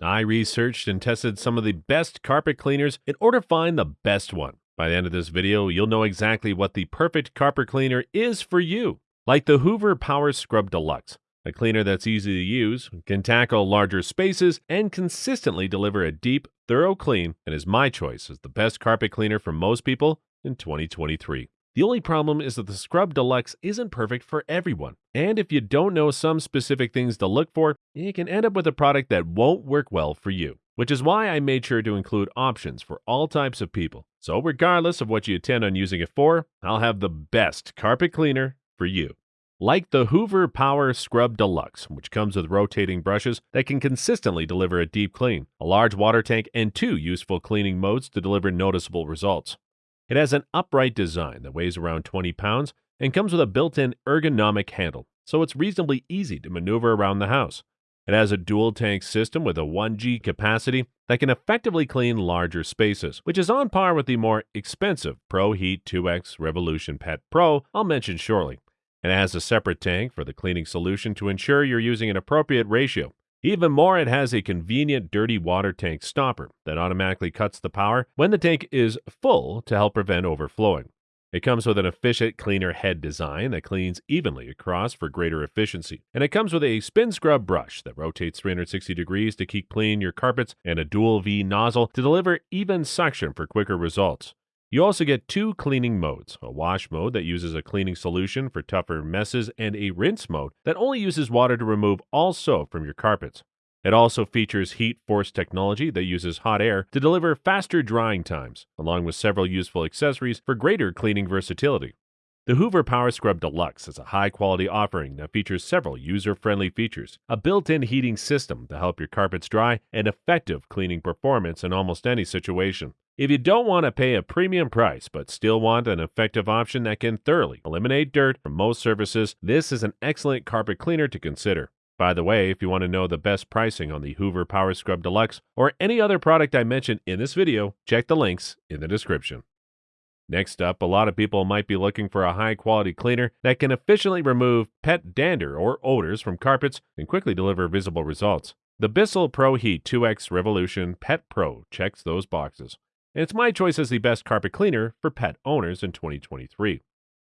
I researched and tested some of the best carpet cleaners in order to find the best one. By the end of this video, you'll know exactly what the perfect carpet cleaner is for you. Like the Hoover Power Scrub Deluxe, a cleaner that's easy to use, can tackle larger spaces, and consistently deliver a deep, thorough clean, and is my choice as the best carpet cleaner for most people in 2023. The only problem is that the Scrub Deluxe isn't perfect for everyone. And if you don't know some specific things to look for, you can end up with a product that won't work well for you. Which is why I made sure to include options for all types of people. So, regardless of what you intend on using it for, I'll have the best carpet cleaner for you. Like the Hoover Power Scrub Deluxe, which comes with rotating brushes that can consistently deliver a deep clean, a large water tank, and two useful cleaning modes to deliver noticeable results. It has an upright design that weighs around 20 pounds and comes with a built-in ergonomic handle, so it's reasonably easy to maneuver around the house. It has a dual tank system with a 1G capacity that can effectively clean larger spaces, which is on par with the more expensive Pro Heat 2X Revolution Pet Pro I'll mention shortly. It has a separate tank for the cleaning solution to ensure you're using an appropriate ratio even more, it has a convenient dirty water tank stopper that automatically cuts the power when the tank is full to help prevent overflowing. It comes with an efficient cleaner head design that cleans evenly across for greater efficiency. And it comes with a spin scrub brush that rotates 360 degrees to keep clean your carpets and a dual V nozzle to deliver even suction for quicker results. You also get two cleaning modes a wash mode that uses a cleaning solution for tougher messes, and a rinse mode that only uses water to remove all soap from your carpets. It also features heat force technology that uses hot air to deliver faster drying times, along with several useful accessories for greater cleaning versatility. The Hoover Power Scrub Deluxe is a high quality offering that features several user friendly features, a built in heating system to help your carpets dry, and effective cleaning performance in almost any situation. If you don't want to pay a premium price but still want an effective option that can thoroughly eliminate dirt from most surfaces, this is an excellent carpet cleaner to consider. By the way, if you want to know the best pricing on the Hoover Power Scrub Deluxe or any other product I mentioned in this video, check the links in the description. Next up, a lot of people might be looking for a high quality cleaner that can efficiently remove pet dander or odors from carpets and quickly deliver visible results. The Bissell Pro Heat 2X Revolution Pet Pro checks those boxes and it's my choice as the best carpet cleaner for pet owners in 2023.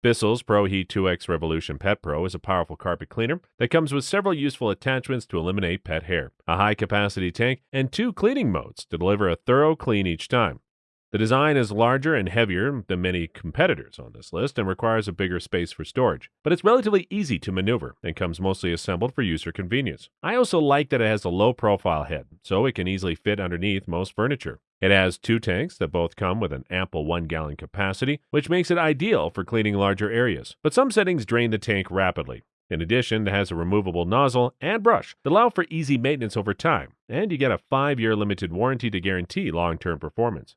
Bissell's Pro Heat 2X Revolution Pet Pro is a powerful carpet cleaner that comes with several useful attachments to eliminate pet hair, a high capacity tank, and two cleaning modes to deliver a thorough clean each time. The design is larger and heavier than many competitors on this list and requires a bigger space for storage, but it's relatively easy to maneuver and comes mostly assembled for user convenience. I also like that it has a low profile head, so it can easily fit underneath most furniture. It has two tanks that both come with an ample 1 gallon capacity, which makes it ideal for cleaning larger areas, but some settings drain the tank rapidly. In addition, it has a removable nozzle and brush that allow for easy maintenance over time, and you get a 5 year limited warranty to guarantee long term performance.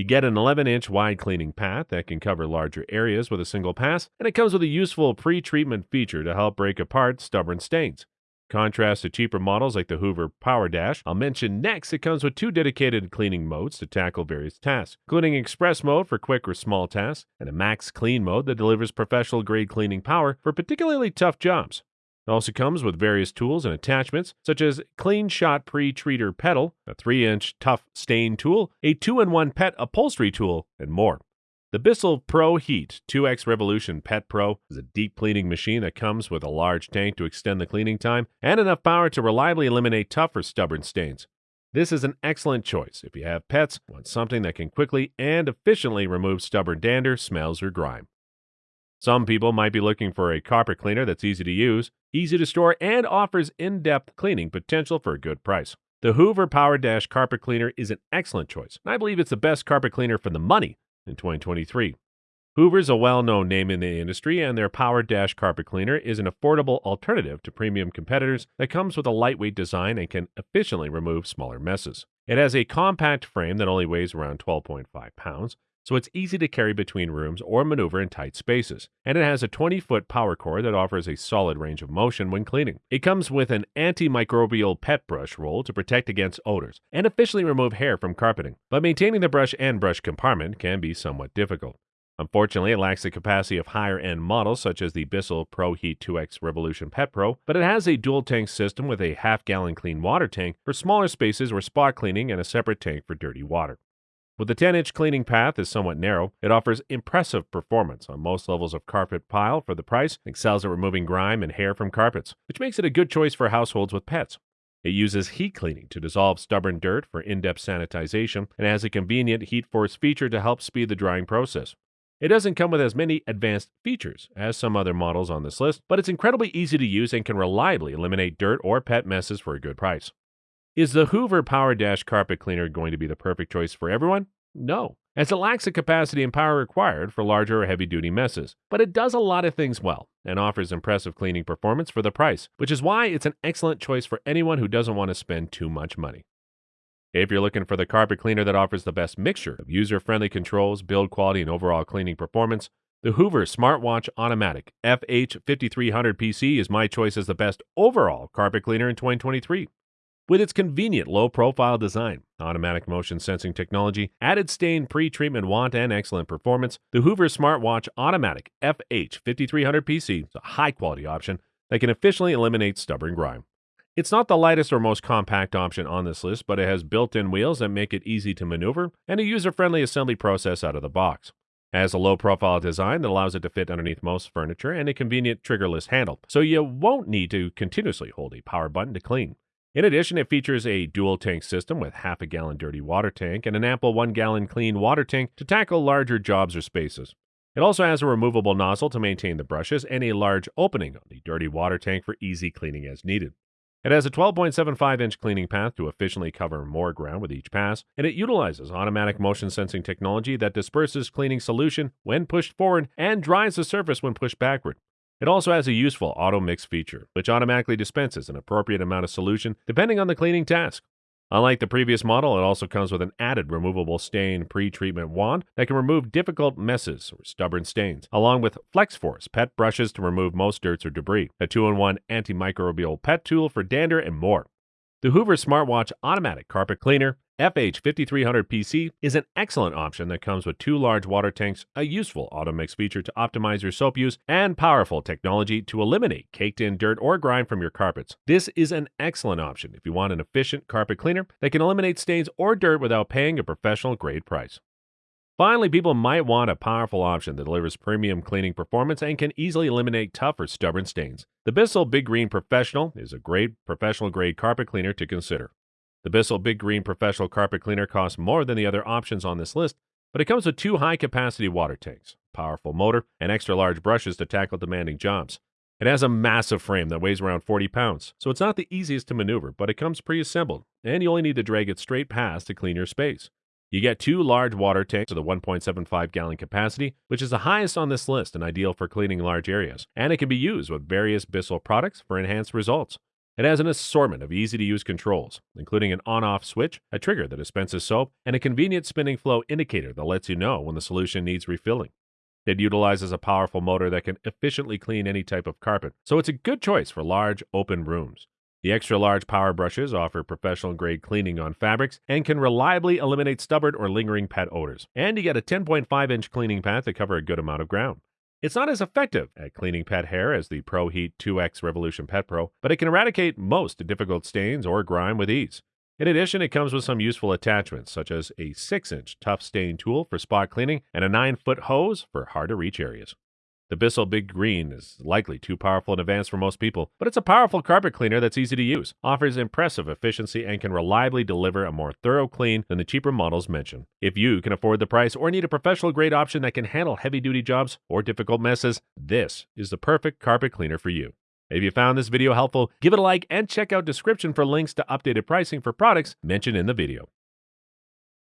You get an 11 inch wide cleaning path that can cover larger areas with a single pass, and it comes with a useful pre treatment feature to help break apart stubborn stains. Contrast to cheaper models like the Hoover Power Dash, I'll mention next it comes with two dedicated cleaning modes to tackle various tasks, including Express mode for quick or small tasks, and a Max Clean mode that delivers professional grade cleaning power for particularly tough jobs. It also comes with various tools and attachments, such as Clean Shot Pre-Treater Pedal, a 3-inch tough stain tool, a 2-in-1 pet upholstery tool, and more. The Bissell Pro Heat 2X Revolution Pet Pro is a deep cleaning machine that comes with a large tank to extend the cleaning time and enough power to reliably eliminate tough or stubborn stains. This is an excellent choice if you have pets, want something that can quickly and efficiently remove stubborn dander, smells, or grime. Some people might be looking for a carpet cleaner that's easy to use, easy to store, and offers in depth cleaning potential for a good price. The Hoover Power Dash Carpet Cleaner is an excellent choice, and I believe it's the best carpet cleaner for the money in 2023. Hoover's a well known name in the industry, and their Power Dash Carpet Cleaner is an affordable alternative to premium competitors that comes with a lightweight design and can efficiently remove smaller messes. It has a compact frame that only weighs around 12.5 pounds, so it's easy to carry between rooms or maneuver in tight spaces. And it has a 20 foot power cord that offers a solid range of motion when cleaning. It comes with an antimicrobial pet brush roll to protect against odors and efficiently remove hair from carpeting, but maintaining the brush and brush compartment can be somewhat difficult. Unfortunately, it lacks the capacity of higher end models such as the Bissell Pro Heat 2X Revolution Pet Pro, but it has a dual tank system with a half gallon clean water tank for smaller spaces or spot cleaning and a separate tank for dirty water. With the 10 inch cleaning path is somewhat narrow, it offers impressive performance on most levels of carpet pile for the price, excels at removing grime and hair from carpets, which makes it a good choice for households with pets. It uses heat cleaning to dissolve stubborn dirt for in depth sanitization and has a convenient heat force feature to help speed the drying process. It doesn't come with as many advanced features as some other models on this list, but it's incredibly easy to use and can reliably eliminate dirt or pet messes for a good price. Is the Hoover Power Dash carpet cleaner going to be the perfect choice for everyone? No, as it lacks the capacity and power required for larger or heavy duty messes. But it does a lot of things well and offers impressive cleaning performance for the price, which is why it's an excellent choice for anyone who doesn't want to spend too much money. If you're looking for the carpet cleaner that offers the best mixture of user friendly controls, build quality, and overall cleaning performance, the Hoover SmartWash Automatic FH5300 PC is my choice as the best overall carpet cleaner in 2023. With its convenient low profile design, automatic motion sensing technology, added stain pre treatment wand, and excellent performance, the Hoover SmartWash Automatic FH5300 PC is a high quality option that can efficiently eliminate stubborn grime. It's not the lightest or most compact option on this list, but it has built in wheels that make it easy to maneuver and a user friendly assembly process out of the box. It has a low profile design that allows it to fit underneath most furniture and a convenient triggerless handle, so you won't need to continuously hold a power button to clean. In addition, it features a dual tank system with half a gallon dirty water tank and an ample one gallon clean water tank to tackle larger jobs or spaces. It also has a removable nozzle to maintain the brushes and a large opening on the dirty water tank for easy cleaning as needed. It has a 12.75 inch cleaning path to efficiently cover more ground with each pass, and it utilizes automatic motion sensing technology that disperses cleaning solution when pushed forward and dries the surface when pushed backward. It also has a useful auto mix feature, which automatically dispenses an appropriate amount of solution depending on the cleaning task. Unlike the previous model, it also comes with an added removable stain pre-treatment wand that can remove difficult messes or stubborn stains, along with FlexForce pet brushes to remove most dirts or debris, a 2-in-1 antimicrobial pet tool for dander, and more. The Hoover SmartWash Automatic Carpet Cleaner FH5300 PC is an excellent option that comes with two large water tanks, a useful auto mix feature to optimize your soap use, and powerful technology to eliminate caked in dirt or grime from your carpets. This is an excellent option if you want an efficient carpet cleaner that can eliminate stains or dirt without paying a professional grade price. Finally, people might want a powerful option that delivers premium cleaning performance and can easily eliminate tough or stubborn stains. The Bissell Big Green Professional is a great professional grade carpet cleaner to consider. The Bissell Big Green Professional Carpet Cleaner costs more than the other options on this list, but it comes with two high capacity water tanks, powerful motor, and extra large brushes to tackle demanding jobs. It has a massive frame that weighs around 40 pounds, so it's not the easiest to maneuver, but it comes pre assembled, and you only need to drag it straight past to clean your space. You get two large water tanks with a 1.75 gallon capacity, which is the highest on this list and ideal for cleaning large areas, and it can be used with various Bissell products for enhanced results. It has an assortment of easy to use controls, including an on off switch, a trigger that dispenses soap, and a convenient spinning flow indicator that lets you know when the solution needs refilling. It utilizes a powerful motor that can efficiently clean any type of carpet, so it's a good choice for large, open rooms. The extra large power brushes offer professional grade cleaning on fabrics and can reliably eliminate stubborn or lingering pet odors. And you get a 10.5 inch cleaning path to cover a good amount of ground. It's not as effective at cleaning pet hair as the Pro Heat 2X Revolution Pet Pro, but it can eradicate most difficult stains or grime with ease. In addition, it comes with some useful attachments, such as a 6 inch tough stain tool for spot cleaning and a 9 foot hose for hard to reach areas. The Bissell Big Green is likely too powerful and advance for most people, but it's a powerful carpet cleaner that's easy to use, offers impressive efficiency, and can reliably deliver a more thorough clean than the cheaper models mentioned. If you can afford the price or need a professional grade option that can handle heavy duty jobs or difficult messes, this is the perfect carpet cleaner for you. If you found this video helpful, give it a like and check out description for links to updated pricing for products mentioned in the video.